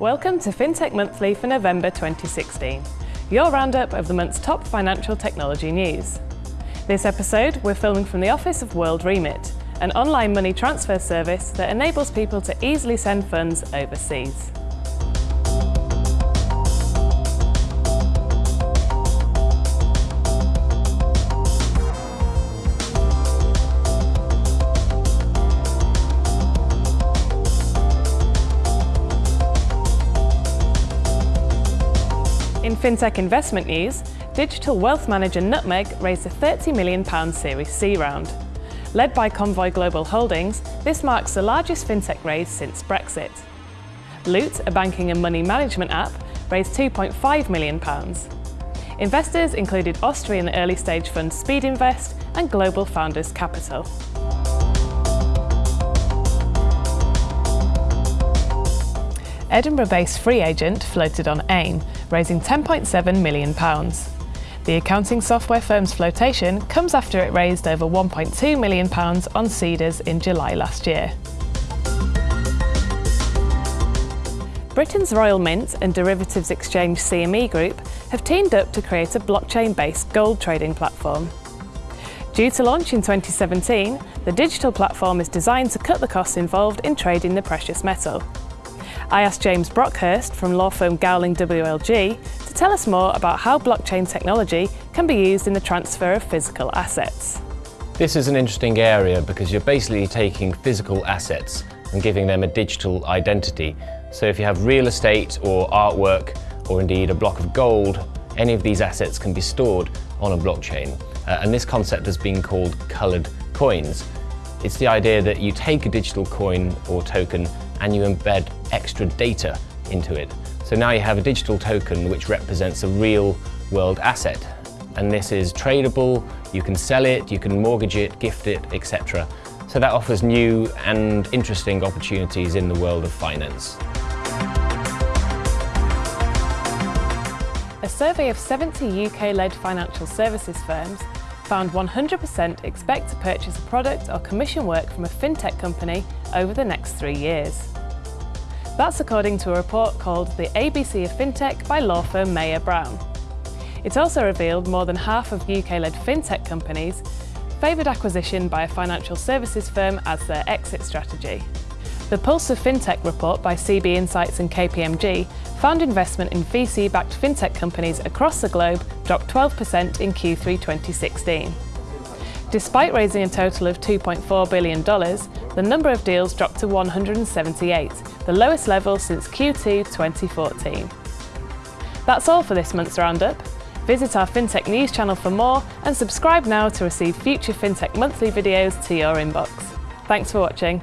Welcome to FinTech Monthly for November 2016, your roundup of the month's top financial technology news. This episode, we're filming from the office of WorldRemit, an online money transfer service that enables people to easily send funds overseas. FinTech investment news, digital wealth manager Nutmeg raised a £30 million Series C round. Led by Convoy Global Holdings, this marks the largest FinTech raise since Brexit. Loot, a banking and money management app, raised £2.5 million. Investors included Austrian early stage fund Speedinvest and Global Founders Capital. Edinburgh-based FreeAgent floated on AIM, raising £10.7 million. The accounting software firm's flotation comes after it raised over £1.2 million on Seedrs in July last year. Britain's Royal Mint and derivatives exchange CME Group have teamed up to create a blockchain-based gold trading platform. Due to launch in 2017, the digital platform is designed to cut the costs involved in trading the precious metal. I asked James Brockhurst from law firm Gowling WLG to tell us more about how blockchain technology can be used in the transfer of physical assets. This is an interesting area because you're basically taking physical assets and giving them a digital identity. So if you have real estate or artwork or indeed a block of gold, any of these assets can be stored on a blockchain. Uh, and this concept has been called coloured coins. It's the idea that you take a digital coin or token and you embed extra data into it. So now you have a digital token which represents a real world asset. And this is tradable, you can sell it, you can mortgage it, gift it, etc. So that offers new and interesting opportunities in the world of finance. A survey of 70 UK-led financial services firms found 100% expect to purchase a product or commission work from a fintech company over the next three years. That's according to a report called The ABC of FinTech by law firm Mayer Brown. It also revealed more than half of UK-led fintech companies favoured acquisition by a financial services firm as their exit strategy. The Pulse of FinTech report by CB Insights and KPMG found investment in VC-backed fintech companies across the globe dropped 12% in Q3 2016. Despite raising a total of $2.4 billion, the number of deals dropped to 178, the lowest level since Q2 2014. That's all for this month's Roundup. Visit our FinTech News channel for more and subscribe now to receive future FinTech Monthly videos to your inbox. Thanks for watching.